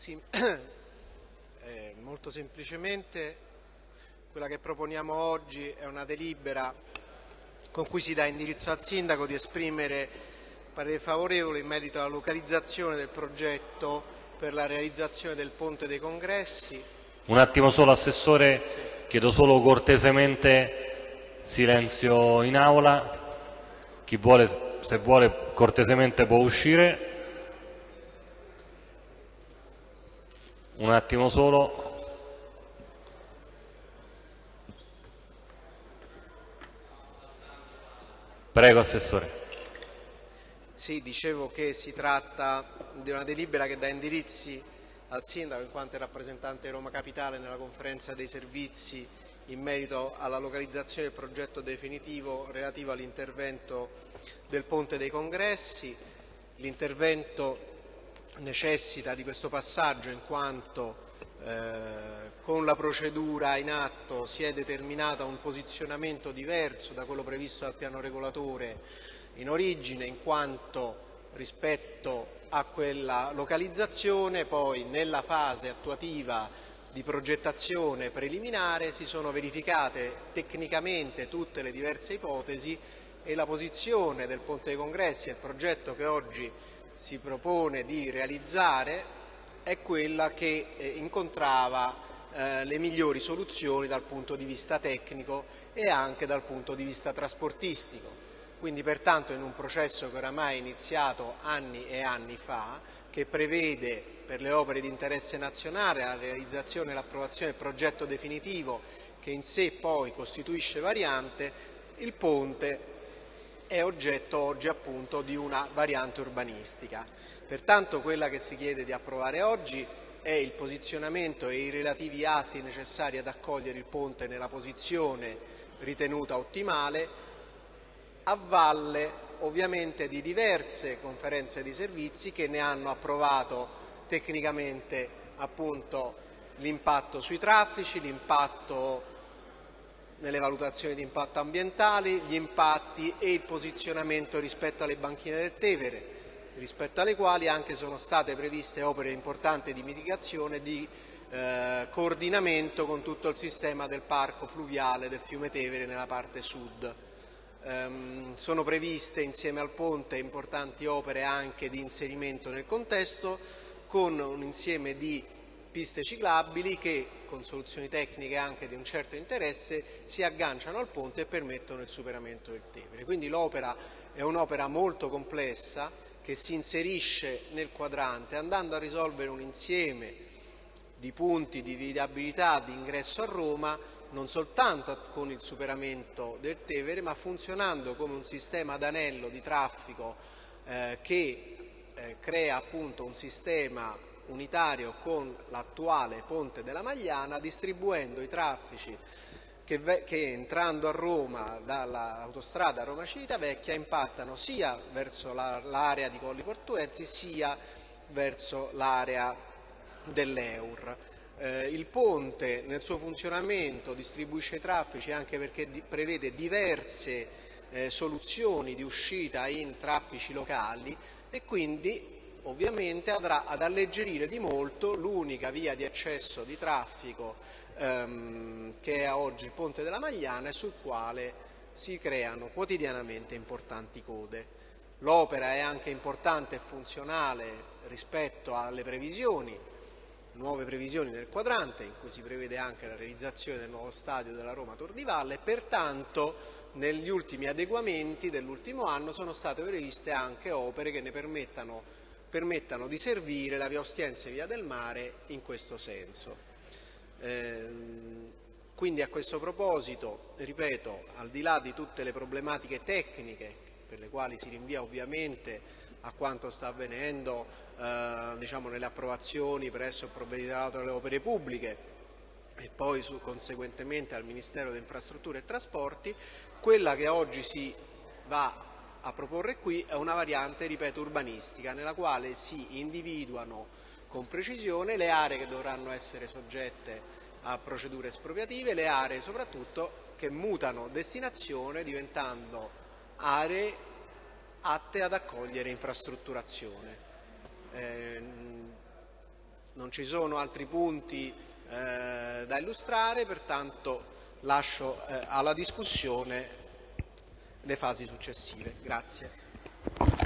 Sì, eh, molto semplicemente quella che proponiamo oggi è una delibera con cui si dà indirizzo al Sindaco di esprimere parere favorevole in merito alla localizzazione del progetto per la realizzazione del Ponte dei Congressi. Un attimo solo, Assessore, sì. chiedo solo cortesemente silenzio in aula. Chi vuole, se vuole cortesemente può uscire. Un attimo solo. Prego, Assessore. Sì, dicevo che si tratta di una delibera che dà indirizzi al Sindaco in quanto rappresentante di Roma Capitale nella conferenza dei servizi in merito alla localizzazione del progetto definitivo relativo all'intervento del Ponte dei Congressi. L'intervento necessita di questo passaggio in quanto eh, con la procedura in atto si è determinato un posizionamento diverso da quello previsto dal piano regolatore in origine in quanto rispetto a quella localizzazione poi nella fase attuativa di progettazione preliminare si sono verificate tecnicamente tutte le diverse ipotesi e la posizione del Ponte dei Congressi e il progetto che oggi si propone di realizzare è quella che eh, incontrava eh, le migliori soluzioni dal punto di vista tecnico e anche dal punto di vista trasportistico. Quindi pertanto in un processo che oramai è iniziato anni e anni fa, che prevede per le opere di interesse nazionale la realizzazione e l'approvazione del progetto definitivo che in sé poi costituisce variante, il ponte è oggetto oggi appunto di una variante urbanistica. Pertanto quella che si chiede di approvare oggi è il posizionamento e i relativi atti necessari ad accogliere il ponte nella posizione ritenuta ottimale a valle ovviamente di diverse conferenze di servizi che ne hanno approvato tecnicamente appunto l'impatto sui traffici, l'impatto nelle valutazioni di impatto ambientali, gli impatti e il posizionamento rispetto alle banchine del Tevere, rispetto alle quali anche sono state previste opere importanti di mitigazione e di eh, coordinamento con tutto il sistema del parco fluviale del fiume Tevere nella parte sud. Um, sono previste insieme al ponte importanti opere anche di inserimento nel contesto con un insieme di piste ciclabili che con soluzioni tecniche anche di un certo interesse si agganciano al ponte e permettono il superamento del Tevere. Quindi l'opera è un'opera molto complessa che si inserisce nel quadrante andando a risolvere un insieme di punti di viabilità di ingresso a Roma non soltanto con il superamento del Tevere ma funzionando come un sistema ad anello di traffico eh, che eh, crea appunto un sistema unitario con l'attuale ponte della Magliana, distribuendo i traffici che, che entrando a Roma dall'autostrada Roma-Civitavecchia impattano sia verso l'area di Colli Portuensi sia verso l'area dell'Eur. Eh, il ponte nel suo funzionamento distribuisce i traffici anche perché prevede diverse eh, soluzioni di uscita in traffici locali e quindi ovviamente andrà ad alleggerire di molto l'unica via di accesso di traffico ehm, che è oggi il Ponte della Magliana e sul quale si creano quotidianamente importanti code. L'opera è anche importante e funzionale rispetto alle previsioni, nuove previsioni del quadrante in cui si prevede anche la realizzazione del nuovo stadio della Roma Tor di Valle, pertanto negli ultimi adeguamenti dell'ultimo anno sono state previste anche opere che ne permettano permettano di servire la via Ostiense e via del Mare in questo senso. Eh, quindi a questo proposito, ripeto, al di là di tutte le problematiche tecniche per le quali si rinvia ovviamente a quanto sta avvenendo eh, diciamo, nelle approvazioni presso il provveditorato delle opere pubbliche e poi su, conseguentemente al Ministero delle Infrastrutture e Trasporti, quella che oggi si va a proporre qui è una variante, ripeto, urbanistica, nella quale si individuano con precisione le aree che dovranno essere soggette a procedure espropriative, le aree soprattutto che mutano destinazione diventando aree atte ad accogliere infrastrutturazione. Eh, non ci sono altri punti eh, da illustrare, pertanto lascio eh, alla discussione le fasi successive. Grazie.